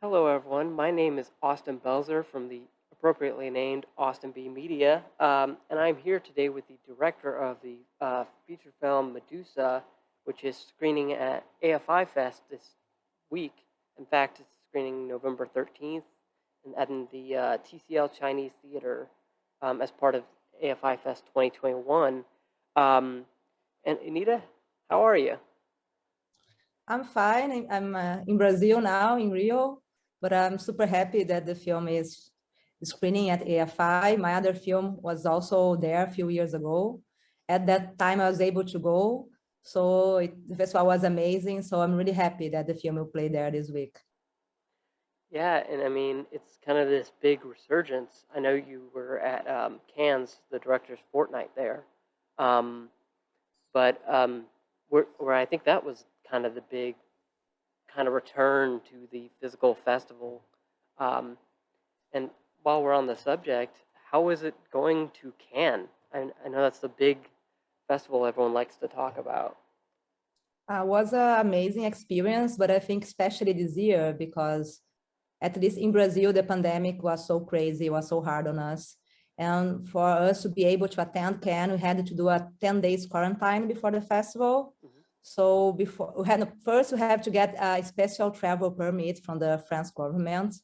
Hello, everyone. My name is Austin Belzer from the appropriately named Austin B Media, um, and I'm here today with the director of the uh, feature film Medusa, which is screening at AFI Fest this week. In fact, it's screening November 13th and at the uh, TCL Chinese Theater um, as part of AFI Fest 2021. Um, and Anita, how are you? I'm fine. I'm uh, in Brazil now, in Rio, but I'm super happy that the film is screening at AFI. My other film was also there a few years ago. At that time, I was able to go. So it, the festival was amazing. So I'm really happy that the film will play there this week. Yeah, and I mean, it's kind of this big resurgence. I know you were at um, Cannes, the director's fortnight there. Um, but um, where, where I think that was kind of the big kind of return to the physical festival. Um, and while we're on the subject, how is it going to Cannes? I, I know that's the big festival everyone likes to talk about. Uh, was an amazing experience, but I think especially this year because at least in Brazil, the pandemic was so crazy, it was so hard on us. And for us to be able to attend Cannes, we had to do a 10 days quarantine before the festival. Mm -hmm. So before we had first we have to get a special travel permit from the French government.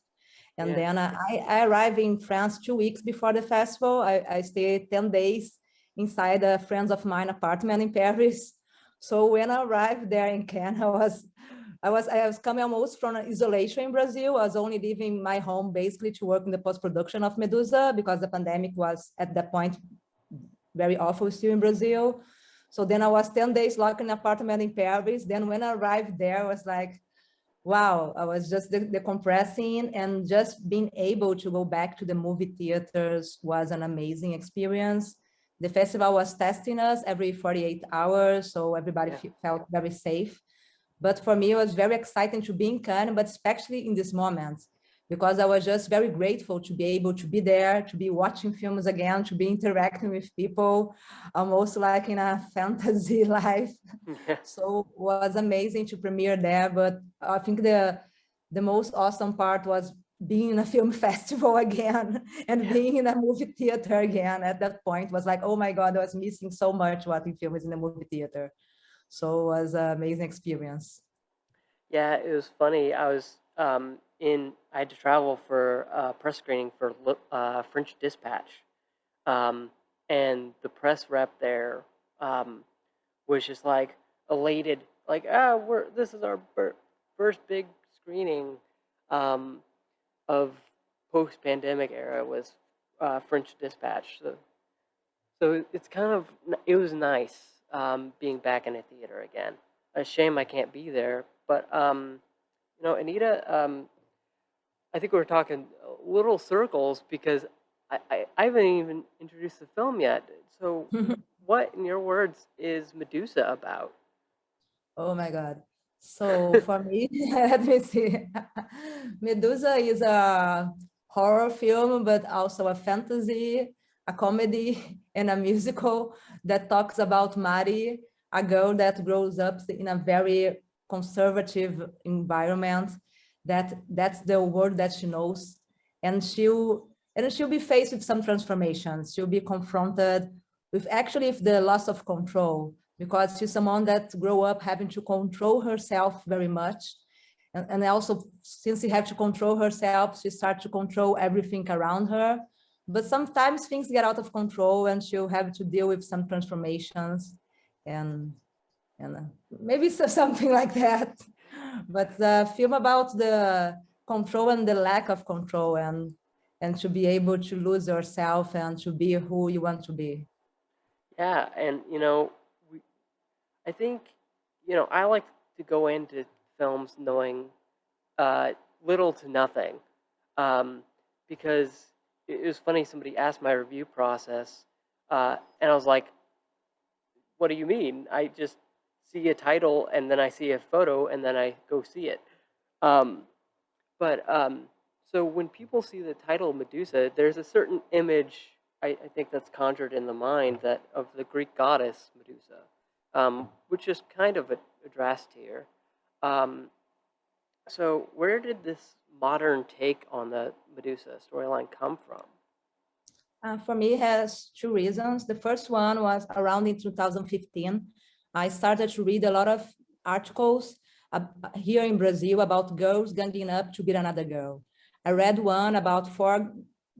And yeah. then I, I arrived in France two weeks before the festival. I, I stayed 10 days inside a friends of mine apartment in Paris. So when I arrived there in Cannes, I was I was I was coming almost from isolation in Brazil. I was only leaving my home basically to work in the post-production of Medusa because the pandemic was at that point very awful still in Brazil. So then I was 10 days locked in an apartment in Paris. Then when I arrived there, I was like, wow, I was just decompressing and just being able to go back to the movie theaters was an amazing experience. The festival was testing us every 48 hours, so everybody yeah. felt very safe. But for me, it was very exciting to be in Cannes, but especially in this moment, because I was just very grateful to be able to be there, to be watching films again, to be interacting with people, almost like in a fantasy life. Yeah. So it was amazing to premiere there. But I think the the most awesome part was being in a film festival again and yeah. being in a movie theater again at that point was like, oh my God, I was missing so much watching films in the movie theater. So it was an amazing experience. Yeah, it was funny. I was um, in I had to travel for uh, press screening for uh, French Dispatch, um, and the press rep there um, was just like elated, like ah, we're this is our first big screening um, of post-pandemic era was uh, French Dispatch. So, so it's kind of it was nice um, being back in a theater again. A shame I can't be there, but um, you know, Anita, um, I think we are talking uh, little circles because I, I, I haven't even introduced the film yet. So, what, in your words, is Medusa about? Oh my God. So for me, let me see. Medusa is a horror film, but also a fantasy, a comedy, and a musical that talks about Mari, a girl that grows up in a very conservative environment that that's the word that she knows. And she'll and she'll be faced with some transformations. She'll be confronted with actually with the loss of control because she's someone that grew up having to control herself very much. And, and also since she had to control herself she starts to control everything around her. But sometimes things get out of control and she'll have to deal with some transformations and and uh, maybe something like that but the film about the control and the lack of control and and to be able to lose yourself and to be who you want to be. Yeah and you know we, i think you know i like to go into films knowing uh, little to nothing um, because it was funny somebody asked my review process uh, and i was like what do you mean? I just see a title and then I see a photo and then I go see it. Um, but um, so when people see the title Medusa, there's a certain image I, I, think that's conjured in the mind that of the Greek goddess Medusa, um, which is kind of a addressed here. Um, so where did this modern take on the Medusa storyline come from? Uh, for me, it has two reasons. The first one was around in 2015. I started to read a lot of articles uh, here in Brazil about girls ganging up to beat another girl. I read one about four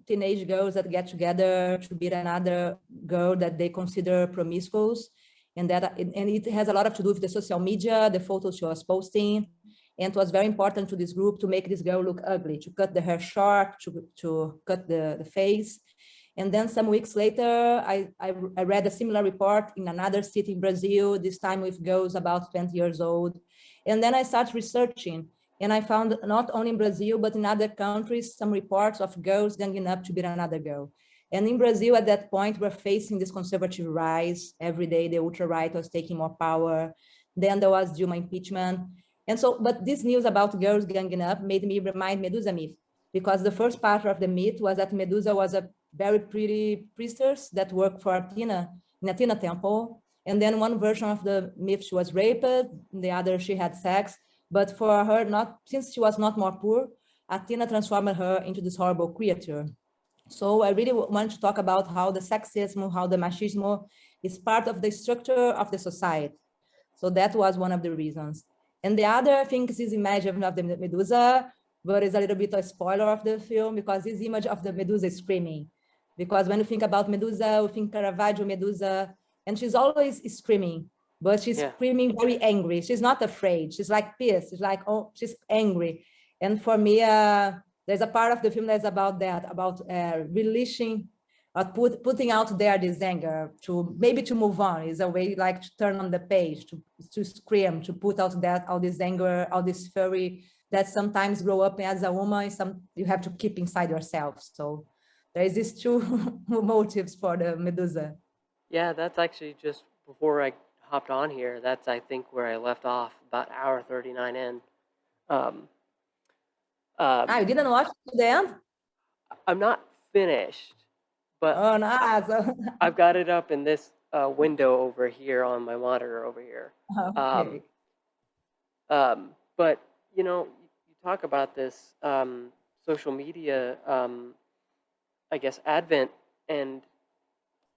teenage girls that get together to beat another girl that they consider promiscuous. And that and it has a lot of to do with the social media, the photos she was posting. And it was very important to this group to make this girl look ugly, to cut the hair short, to, to cut the, the face. And then some weeks later, I, I, I read a similar report in another city in Brazil, this time with girls about 20 years old. And then I started researching and I found not only in Brazil, but in other countries, some reports of girls ganging up to beat another girl. And in Brazil, at that point, we're facing this conservative rise. Every day, the ultra-right was taking more power. Then there was Dilma impeachment. And so, but this news about girls ganging up made me remind Medusa myth, because the first part of the myth was that Medusa was a very pretty priestess that worked for Athena in Athena temple. And then one version of the myth, she was raped, the other she had sex. But for her, not since she was not more poor, Athena transformed her into this horrible creature. So I really want to talk about how the sexism, how the machismo is part of the structure of the society. So that was one of the reasons. And the other thing is this image of the Medusa, but it's a little bit a spoiler of the film because this image of the Medusa screaming. Because when you think about Medusa, you think Caravaggio Medusa, and she's always screaming but she's yeah. screaming very angry. She's not afraid. She's like pissed. She's like, oh, she's angry. And for me, uh, there's a part of the film that's about that, about uh, releasing, uh, put, putting out there this anger to maybe to move on is a way like to turn on the page, to, to scream, to put out that, all this anger, all this fury that sometimes grow up as a woman, some you have to keep inside yourself. So there is these two motives for the Medusa. Yeah, that's actually just before I hopped on here, that's I think where I left off about hour 39 in. Um, um, ah, you didn't watch to the end? I'm not finished, but oh, no. So... I've got it up in this uh, window over here on my monitor over here. Okay. Um, um, but you know, you talk about this um, social media, um, I guess, advent, and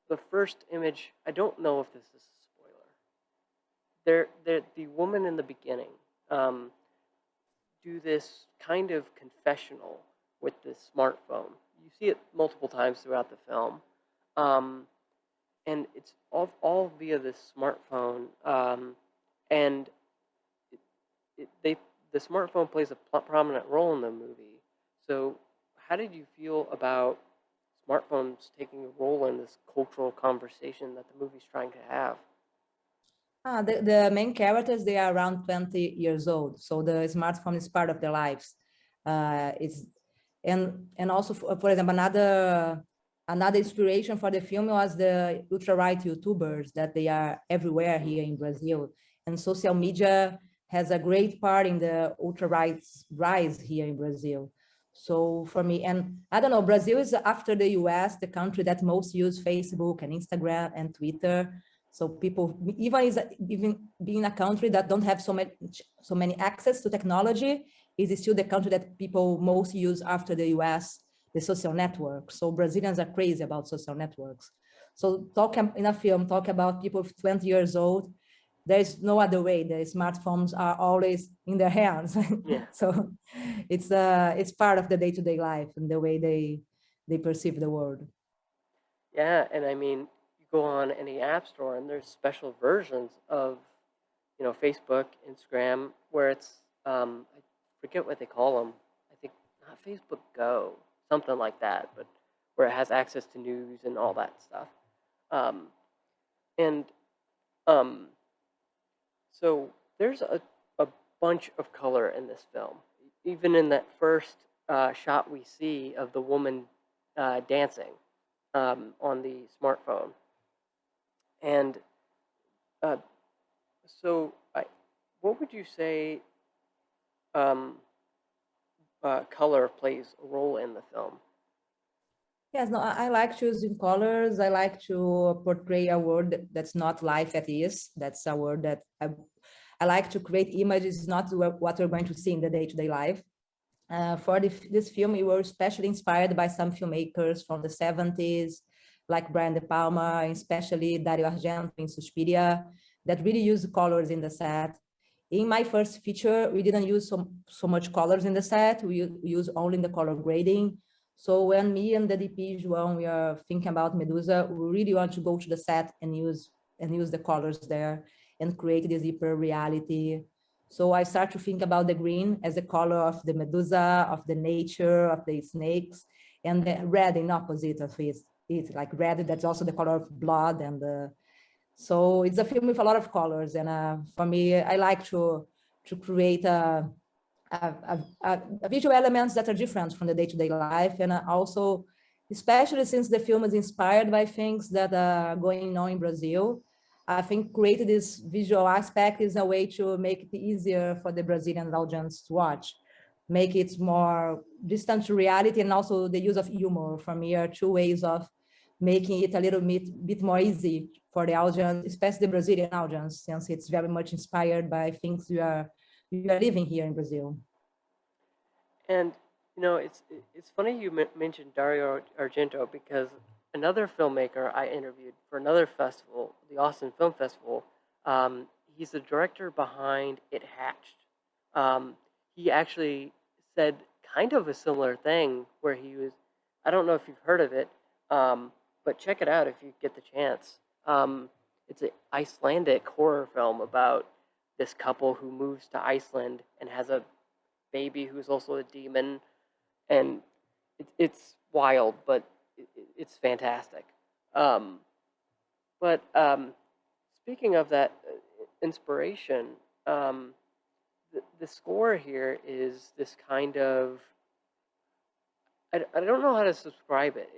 the first image. I don't know if this is they're, they're, the woman in the beginning um, do this kind of confessional with this smartphone. You see it multiple times throughout the film. Um, and it's all, all via this smartphone. Um, and it, it, they, the smartphone plays a prominent role in the movie. So how did you feel about smartphones taking a role in this cultural conversation that the movie's trying to have? Ah, the, the main characters, they are around 20 years old. So the smartphone is part of their lives. Uh, it's, and, and also, for, for example, another, another inspiration for the film was the ultra-right YouTubers that they are everywhere here in Brazil. And social media has a great part in the ultra-right's rise here in Brazil. So for me, and I don't know, Brazil is after the US, the country that most use Facebook and Instagram and Twitter. So people, even is even being a country that don't have so many so many access to technology, is still the country that people most use after the US, the social network. So Brazilians are crazy about social networks. So talk in a film, talk about people 20 years old. There's no other way. The smartphones are always in their hands. Yeah. so it's uh it's part of the day-to-day -day life and the way they they perceive the world. Yeah, and I mean, you go on any app store and there's special versions of, you know, Facebook, Instagram, where it's, um, I forget what they call them. I think not Facebook Go, something like that, but where it has access to news and all that stuff. Um, and um, so there's a, a bunch of color in this film. Even in that first uh, shot we see of the woman uh, dancing um, on the smartphone. And uh, so, I, what would you say um, uh, color plays a role in the film? Yes, no, I, like choosing colors. I like to portray a world that's not life at is. That's a word that I, I like to create images, not what we're going to see in the day-to-day -day life. uh, for the, this film, we were especially inspired by some filmmakers from the 70s, like Brian De Palma, especially Dario Argento in Suspiria, that really use colors in the set. In my first feature, we didn't use so, so much colors in the set. We, we use only the color grading. So when me and the DP, João, we are thinking about Medusa, we really want to go to the set and use and use the colors there and create this hyper reality. So I start to think about the green as the color of the Medusa, of the nature, of the snakes, and the red in opposite of it, it like red, that's also the color of blood. And uh, so it's a film with a lot of colors. And uh, for me, I like to, to create a Uh, uh, uh, visual elements that are different from the day-to-day -day life. And uh, also, especially since the film is inspired by things that are going on in Brazil, I think creating this visual aspect is a way to make it easier for the Brazilian audience to watch, make it more distant to reality and also the use of humor for me are two ways of making it a little bit, bit more easy for the audience, especially the Brazilian audience, since it's very much inspired by things we are, we are living here in Brazil. And, you know, it's, it's funny you mentioned Dario Argento because another filmmaker I interviewed for another festival, the Austin Film Festival. Um, he's the director behind It Hatched. Um, he actually said kind of a similar thing where he was, I don't know if you've heard of it, um, but check it out if you get the chance. Um, it's an Icelandic horror film about this couple who moves to Iceland and has a baby who's also a demon. And it, it's wild, but it's fantastic. Um, but um, speaking of that uh, inspiration, um, the, the score here is this kind of I, I don't know how to describe it.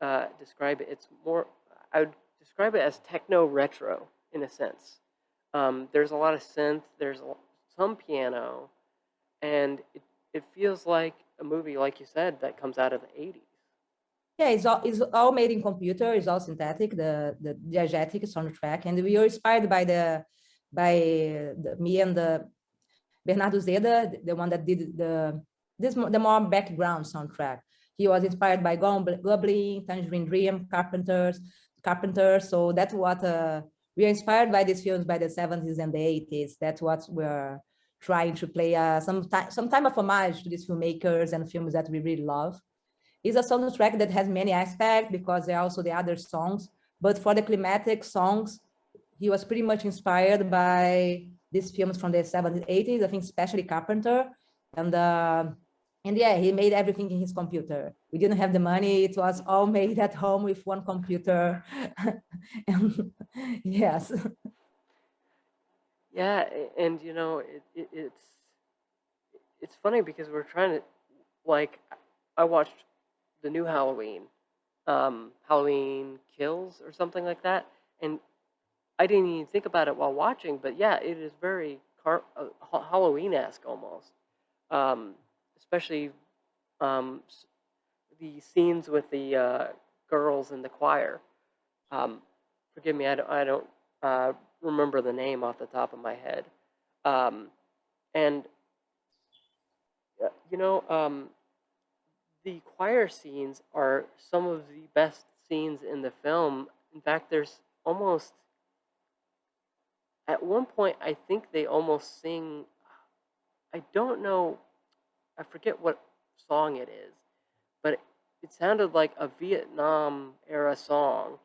Uh, describe it. It's more I would describe it as techno retro in a sense. Um, there's a lot of synth. There's some piano, and it, it feels like a movie, like you said, that comes out of the 80s. Yeah, it's all, it's all made in computer. It's all synthetic, the the diegetic soundtrack, and we were inspired by the by the, me and the Bernardo Uzeda, the one that did the this the more background soundtrack. He was inspired by Goblin, Tangerine Dream, Carpenters, Carpenters. So that's what uh, we are inspired by these films by the 70s and the 80s. That's what we're trying to play uh, some time some time of homage to these filmmakers and films that we really love. It's a soundtrack that has many aspects because there are also the other songs. But for the climatic songs, he was pretty much inspired by these films from the 70s, 80s, I think especially Carpenter. And uh, and yeah, he made everything in his computer. We didn't have the money. It was all made at home with one computer. and yes. Yeah, and you know, it, it, it's it's funny because we're trying to like I watched the new Halloween, um, Halloween Kills or something like that. And I didn't even think about it while watching, but yeah, it is very car- uh, Halloween-esque almost, um, especially um, the scenes with the uh, girls in the choir. Um, forgive me, I don't, I don't uh, remember the name off the top of my head. Um, and, uh, you know, um, the choir scenes are some of the best scenes in the film. In fact, there's almost at one point I think they almost sing I don't know I forget what song it is, but it, it sounded like a Vietnam era song.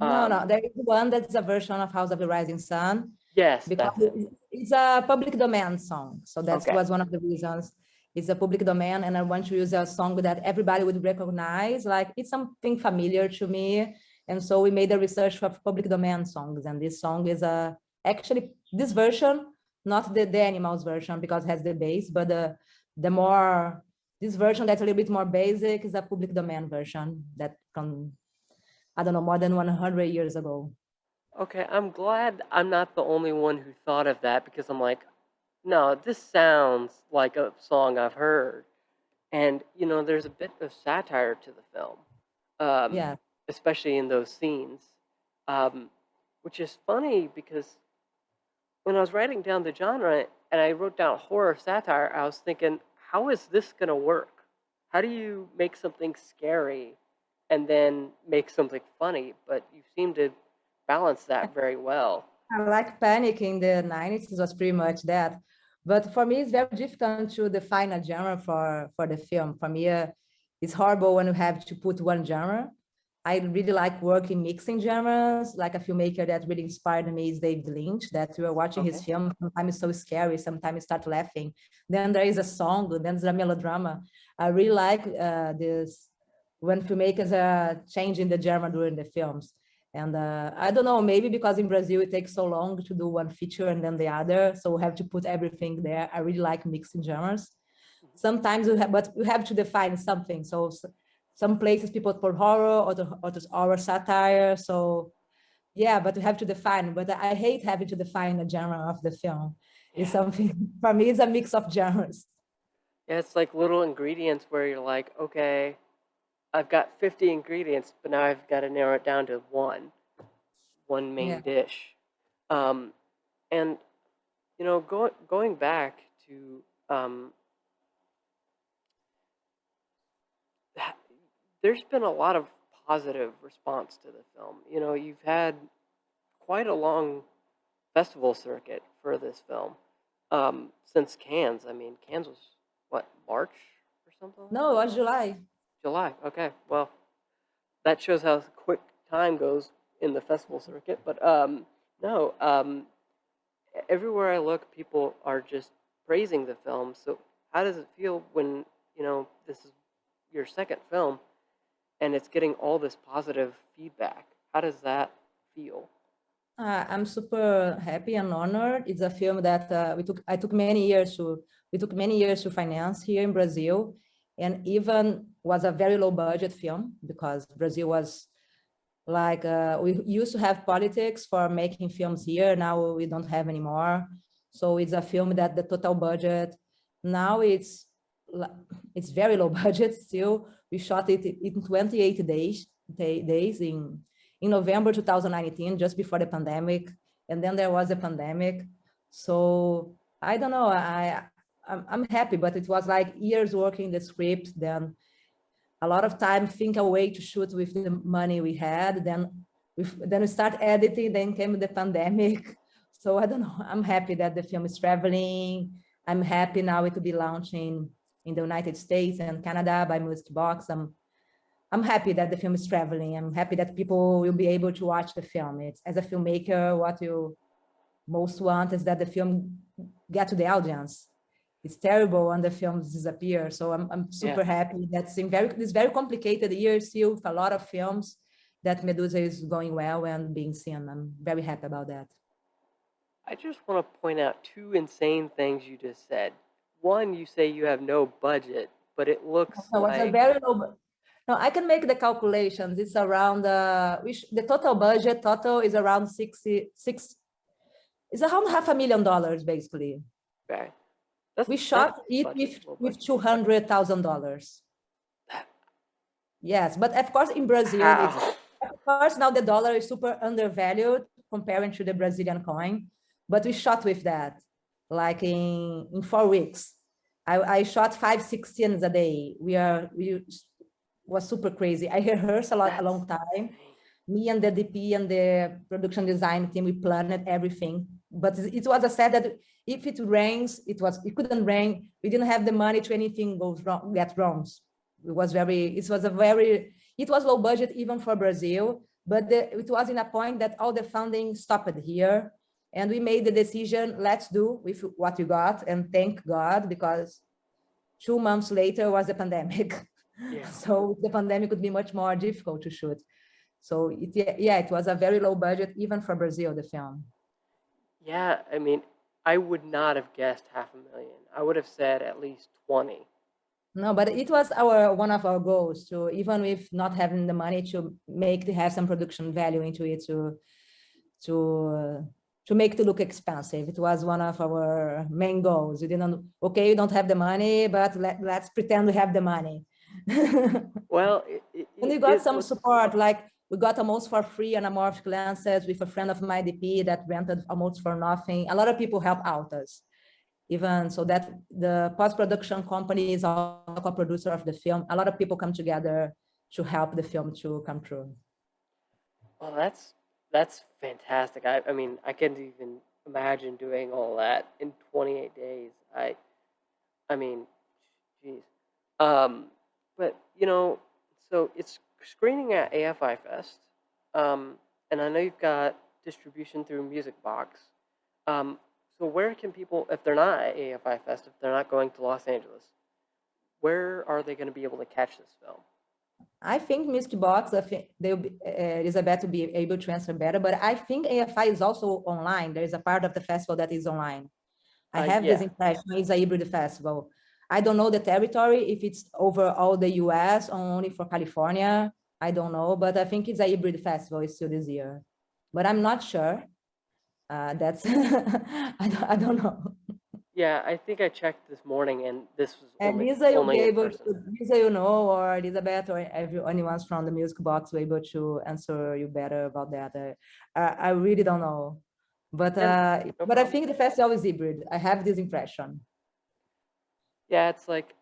No, um, no, there is one that's a version of House of the Rising Sun. Yes, because it. it's a public domain song. So that okay. was one of the reasons it's a public domain and I want to use a song that everybody would recognize, like it's something familiar to me. And so we made a research of public domain songs and this song is a, actually this version, not the, the animals version because it has the bass, but the, the more, this version that's a little bit more basic is a public domain version that from, I don't know, more than 100 years ago. Okay, I'm glad I'm not the only one who thought of that because I'm like, no, this sounds like a song I've heard. And, you know, there's a bit of satire to the film. Um, yeah. Especially in those scenes. Um, which is funny because when I was writing down the genre and I wrote down horror satire, I was thinking, how is this going to work? How do you make something scary and then make something funny? But you seem to balance that very well. I like Panic in the 90s, it was pretty much that. But for me, it's very difficult to define a genre for, for the film. For me, uh, it's horrible when you have to put one genre. I really like working mixing genres, like a filmmaker that really inspired me is David Lynch, that we were watching his film, sometimes it's so scary, sometimes you start laughing. Then there is a song, then there's a melodrama. I really like uh, this, when filmmakers are changing the genre during the films. And uh, I don't know, maybe because in Brazil it takes so long to do one feature and then the other, so we have to put everything there. I really like mixing genres. Sometimes you have, but you have to define something. So some places people put horror, other others horror satire. So yeah, but we have to define. But I hate having to define a genre of the film. It's something for me. It's a mix of genres. Yeah, it's like little ingredients where you're like, okay, I've got 50 ingredients, but now I've got to narrow it down to one, one main Yeah. dish. Um, and you know, go, going back to um, there's been a lot of positive response to the film. You know, you've had quite a long festival circuit for this film um, since Cannes. I mean, Cannes was what March or something? No, it was? July. July. Okay, well, that shows how quick time goes in the festival circuit. But um, no, um, everywhere I look, people are just praising the film. So how does it feel when you know this is your second film and it's getting all this positive feedback? How does that feel? Uh, I'm super happy and honored. It's a film that uh, we took. I took many years to. We took many years to finance here in Brazil, and even was a very low budget film because Brazil was like uh, we used to have politics for making films here. Now we don't have anymore. So it's a film that the total budget now it's it's very low budget still. We shot it in 28 days da- days in in November 2019, just before the pandemic, and then there was a pandemic. So I don't know. I I'm, I'm happy, but it was like years working the script, then a lot of time think a way to shoot with the money we had. Then we then we start editing. Then came the pandemic. So I don't know. I'm happy that the film is traveling. I'm happy now it will be launching in the United States and Canada by Music Box. I'm I'm happy that the film is traveling. I'm happy that people will be able to watch the film. It's as a filmmaker, what you most want is that the film get to the audience. It's terrible when the films disappear. So I'm, I'm super happy. That's in very this very complicated year still with a lot of films that Medusa is going well and being seen. I'm very happy about that. I just want to point out two insane things you just said. One, you say you have no budget, but it looks So it's a very low. No, I can make the calculations. It's around uh, which the total budget total is around 66. It's around half a million dollars basically. okay. That's We shot it with with two hundred thousand dollars. Yes, but of course in Brazil, it's, of course now the dollar is super undervalued comparing to the Brazilian coin, but we shot with that like in in four weeks. I, I shot five, six scenes a day. We are we was super crazy. I rehearsed a lot a long time. Me and the DP and the production design team, we planned everything. But it was a sad that if it rains, it was it couldn't rain. We didn't have the money to anything goes wrong, get wrong. It was very, it was a very, it was low budget even for Brazil, but the, it was in a point that all the funding stopped here. And we made the decision, let's do with what we got and thank God because two months later was the pandemic. Yeah. So the pandemic would be much more difficult to shoot. So it, yeah, yeah, it was a very low budget even for Brazil, the film. Yeah, I mean, I would not have guessed half a million. I would have said at least 20. No, but it was our one of our goals to even with not having the money to make to have some production value into it to to uh, to make it look expensive. It was one of our main goals. We didn't okay, you don't have the money, but let, let's pretend we have the money. Well, it, it, we got some looks- support, like we got almost for free anamorphic lenses with a friend of my DP that rented almost for nothing. A lot of people help out us. even so that the post-production company is also a producer of the film. A lot of people come together to help the film to come true. Well, that's that's fantastic. I, I mean, I can't even imagine doing all that in 28 days. I, I mean, jeez. Um, but you know, so it's screening at AFI Fest, um, and I know you've got distribution through Music Box. Um, so where can people, if they're not at AFI Fest, if they're not going to Los Angeles, where are they going to be able to catch this film? I think Music Box, I think they'll be, uh, Elizabeth will be able to answer better, but I think AFI is also online. There is a part of the festival that is online. I Uh, have yeah. this impression it's a hybrid festival. I don't know the territory, if it's over all the US or only for California. I don't know, but I think it's a hybrid festival it's still this year. But I'm not sure. Uh, that's, I, don't, I don't know. Yeah, I think I checked this morning, and this was And only, Lisa, you'll only be able to, Lisa, you know, or Elizabeth, or every, anyone from the music box will be able to answer you better about that. Uh, I, I really don't know. But, Yeah, uh, no but I think the festival is hybrid. I have this impression. Yeah, it's like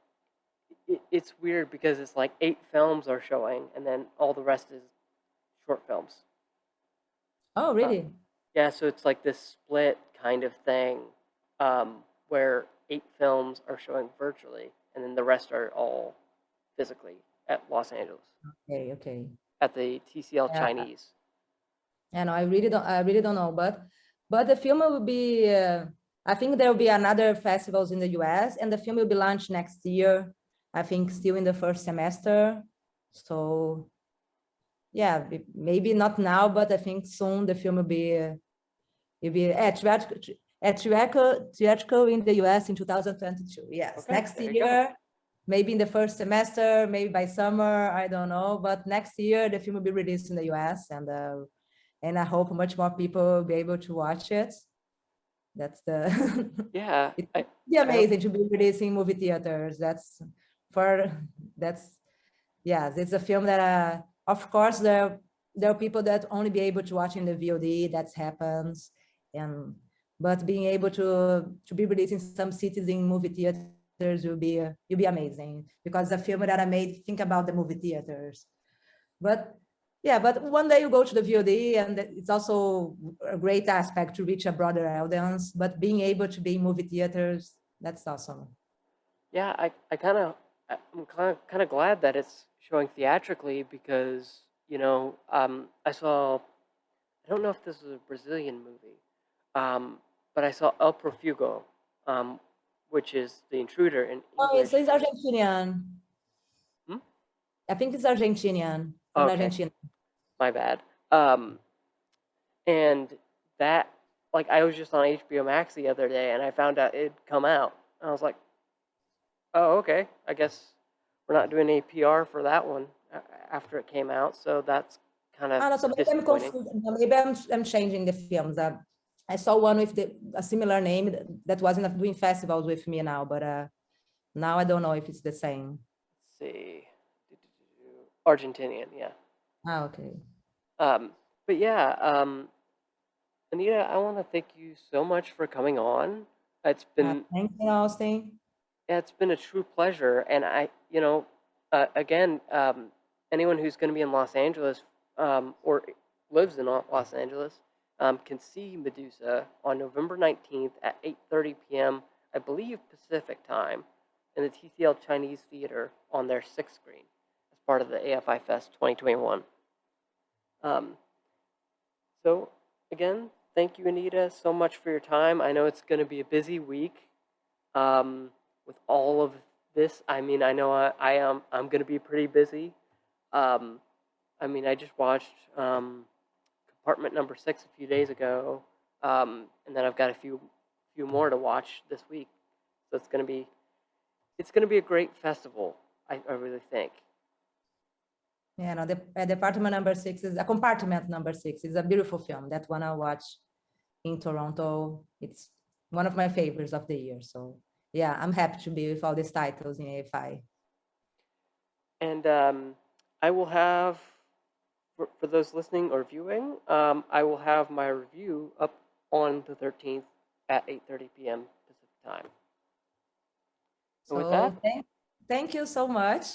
it, it's weird because it's like eight films are showing, and then all the rest is short films. Oh, really? Yeah, so it's like this split kind of thing, um, where eight films are showing virtually, and then the rest are all physically at Los Angeles Okay, okay. at the TCL Yeah. Chinese. I know, I really don't, I really don't know, but, but the film will be, uh, I think there will be another festivals in the US and the film will be launched next year. I think still in the first semester. So yeah, maybe not now, but I think soon the film will be, uh, will be at at theatrical, theatrical in the US in 2022. Yes, Okay, next there you go. year, maybe in the first semester, maybe by summer, I don't know. But next year the film will be released in the US and uh, and I hope much more people will be able to watch it. That's the Yeah, It- I, be I amazing to be releasing movie theaters. That's for that's yeah, it's a film that uh, of course there there are people that only be able to watch in the VOD. That happens, and but being able to to be released in some cities in movie theaters will be uh, will be amazing because the film that I made think about the movie theaters. But yeah, but one day you go to the VOD and it's also a great aspect to reach a broader audience, but being able to be in movie theaters, that's awesome. yeah, I, I kind of, I'm kind of, glad that it's showing theatrically because you know, um, I saw, I don't know if this is a Brazilian movie, um, but I saw El Profugo, um, which is the intruder in Oh, English. it's, it's Argentinian. Hmm? I think it's Argentinian. Okay. Argentina. my bad. Um, and that, like, I was just on HBO Max the other day, and I found out it'd come out. I was like, "Oh, okay. I guess we're not doing any PR for that one after it came out." So that's kind Ah, no, of so maybe I'm confused. Maybe I'm, I'm changing the films. I saw one with the, a similar name that- wasn't doing festivals with me now, but uh, now I don't know if it's the same. Let's see, Argentinian, yeah. Ah, okay. Um, but yeah, um, Anita, I want to thank you so much for coming on. It's Uh, been thank you, Austin. Yeah, it's been a true pleasure. And I, you know, uh, again, um, anyone who's going to be in Los Angeles um, or lives in Los Angeles um, can see Medusa on November 19th at 8:30 p.m. I believe Pacific time in the TCL Chinese Theater on their sixth screen as part of the AFI Fest 2021. Um, so again, thank you, Anita, so much for your time. I know it's going to be a busy week um, with all of this. I mean, I know I, I am I'm going to be pretty busy. Um, I mean, I just watched Compartment Number Six a few days ago, um, and then I've got a few few more to watch this week. So it's going to be it's going to be a great festival. I, I really think. Yeah, no, the uh, department number six is a compartment number six. It's a beautiful film. That one I watch in Toronto. It's one of my favorites of the year. So yeah, I'm happy to be with all these titles in AFI. And um, I will have, for, for those listening or viewing, um, I will have my review up on the 13th at 8:30 p.m. Pacific time. So with that- thank, thank you so much.